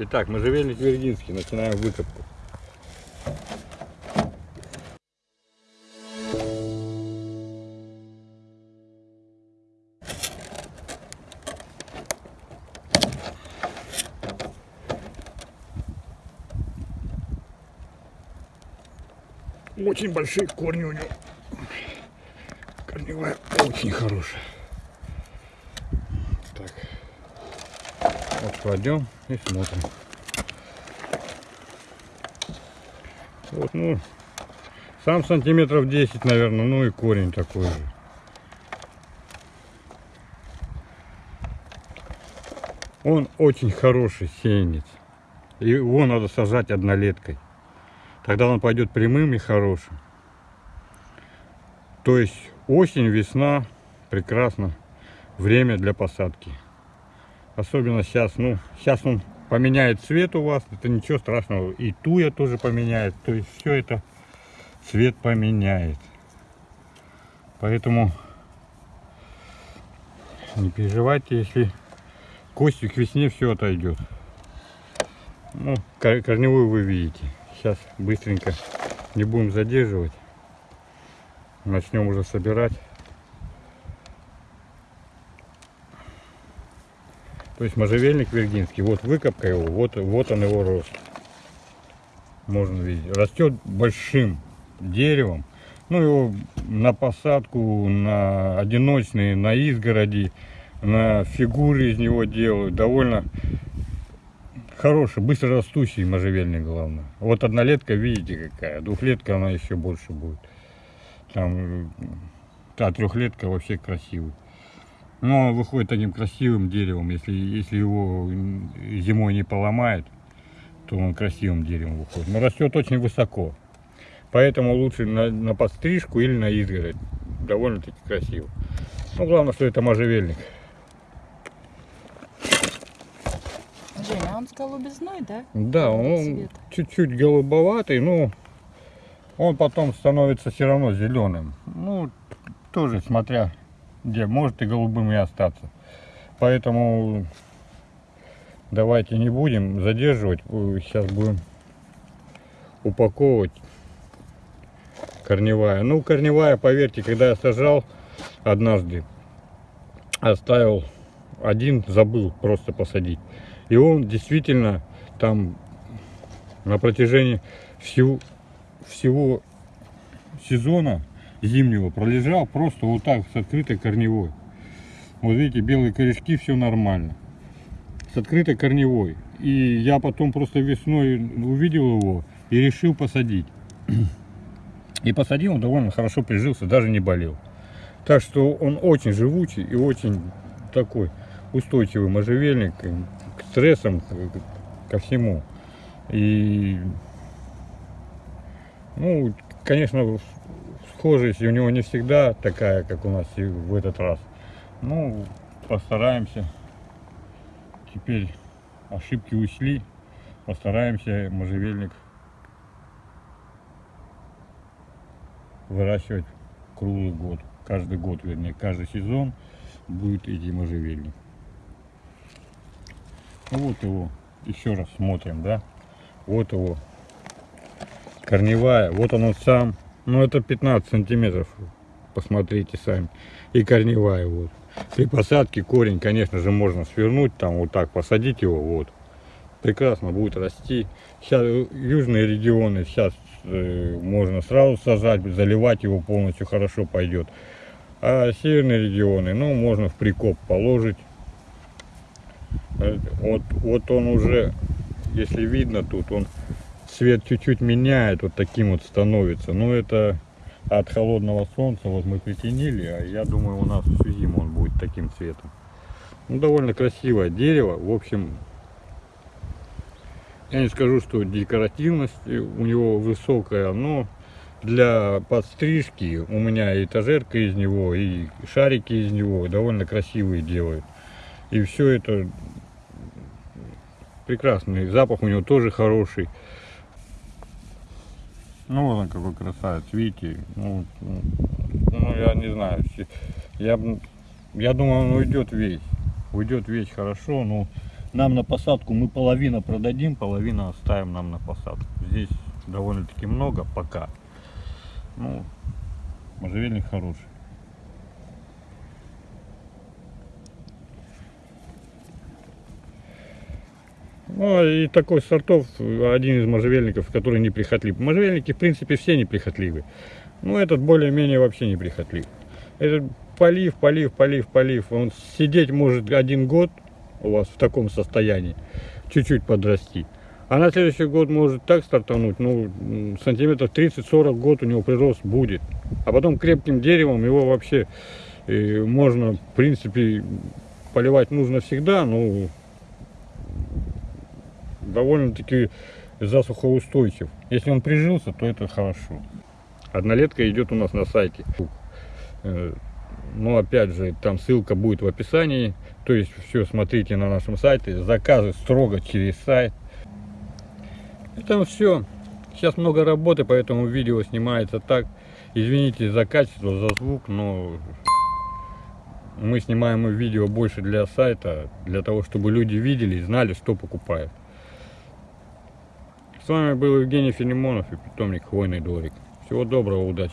Итак, можжевельник Вергинский. Начинаем выкопку. Очень большие корни у него. Корневая очень хорошая. Так. Вот кладем и смотрим. Вот, ну, сам сантиметров 10, наверное, ну и корень такой же. Он очень хороший сеянец. Его надо сажать однолеткой. Тогда он пойдет прямым и хорошим. То есть осень, весна, прекрасно. Время для посадки. Особенно сейчас, ну, сейчас он поменяет цвет у вас, это ничего страшного. И туя тоже поменяет, то есть все это цвет поменяет. Поэтому не переживайте, если костью к весне все отойдет. Ну, корневую вы видите. Сейчас быстренько не будем задерживать. Начнем уже собирать. То есть можжевельник виргинский, вот выкопка его, вот, вот он его рост. Можно видеть. Растет большим деревом. Ну его на посадку, на одиночные, на изгороди, на фигуры из него делают. Довольно Хороший, быстро растущий можжевельник, главное. Вот однолетка, видите какая, двухлетка она еще больше будет. Там, та трехлетка вообще красивый. Но выходит таким красивым деревом, если, если его зимой не поломает, то он красивым деревом выходит. Но растет очень высоко. Поэтому лучше на, на подстрижку или на изгородь. Довольно-таки красиво. Ну, главное, что это можжевельник. Женя, а он голубизной, да? Да, он чуть-чуть голубоватый, но он потом становится все равно зеленым. Ну, тоже смотря где, может и голубым и остаться. Поэтому давайте не будем задерживать, сейчас будем упаковывать корневая. Ну, корневая, поверьте, когда я сажал однажды, оставил один, забыл просто посадить. И он действительно там на протяжении всего, всего сезона зимнего пролежал просто вот так с открытой корневой. Вот видите, белые корешки, все нормально. С открытой корневой. И я потом просто весной увидел его и решил посадить. И посадил, он довольно хорошо прижился, даже не болел. Так что он очень живучий и очень такой устойчивый можжевельник к стрессам, ко всему. И, ну, конечно, схожесть у него не всегда такая, как у нас и в этот раз. Ну, постараемся. Теперь ошибки ушли. Постараемся можжевельник выращивать круглый год. Каждый год, вернее, каждый сезон будет идти можжевельник. Вот его, еще раз смотрим, да. Вот его корневая, вот он сам. Ну это 15 сантиметров, посмотрите сами. И корневая вот. При посадке корень, конечно же, можно свернуть, там вот так посадить его, вот. Прекрасно будет расти. Сейчас южные регионы, сейчас э, можно сразу сажать, заливать его полностью хорошо пойдет. А северные регионы, ну, можно в прикоп положить вот, вот он уже, если видно тут, он цвет чуть-чуть меняет, вот таким вот становится. Но это от холодного солнца, вот мы притенили, а я думаю у нас всю зиму он будет таким цветом. Ну, довольно красивое дерево, в общем, я не скажу, что декоративность у него высокая, но для подстрижки у меня этажерка из него, и шарики из него довольно красивые делают. И все это прекрасный. Запах у него тоже хороший. Ну вот он какой красавец, видите. Ну, ну я не знаю. Я, я думаю, он уйдет весь. Уйдет весь хорошо, но нам на посадку мы половина продадим, половина оставим нам на посадку. Здесь довольно-таки много пока. Ну, можжевельник хороший. Ну, и такой сортов, один из можжевельников, который неприхотлив. Можжевельники, в принципе, все неприхотливы. Ну, этот более-менее вообще неприхотлив. Этот полив, полив, полив, полив. Он сидеть может один год у вас в таком состоянии, чуть-чуть подрасти. А на следующий год может так стартануть, ну, сантиметров 30-40 год у него прирост будет. А потом крепким деревом его вообще э, можно, в принципе, поливать нужно всегда, но довольно-таки засухоустойчив. Если он прижился, то это хорошо. Однолетка идет у нас на сайте. Э, Ну, опять же, там ссылка будет в описании. То есть, все смотрите на нашем сайте. Заказы строго через сайт. Это все. Сейчас много работы, поэтому видео снимается так. Извините за качество, за звук, но мы снимаем видео больше для сайта, для того, чтобы люди видели и знали, что покупают. С вами был Евгений Филимонов и питомник Хвойный дворик. Всего доброго, удачи!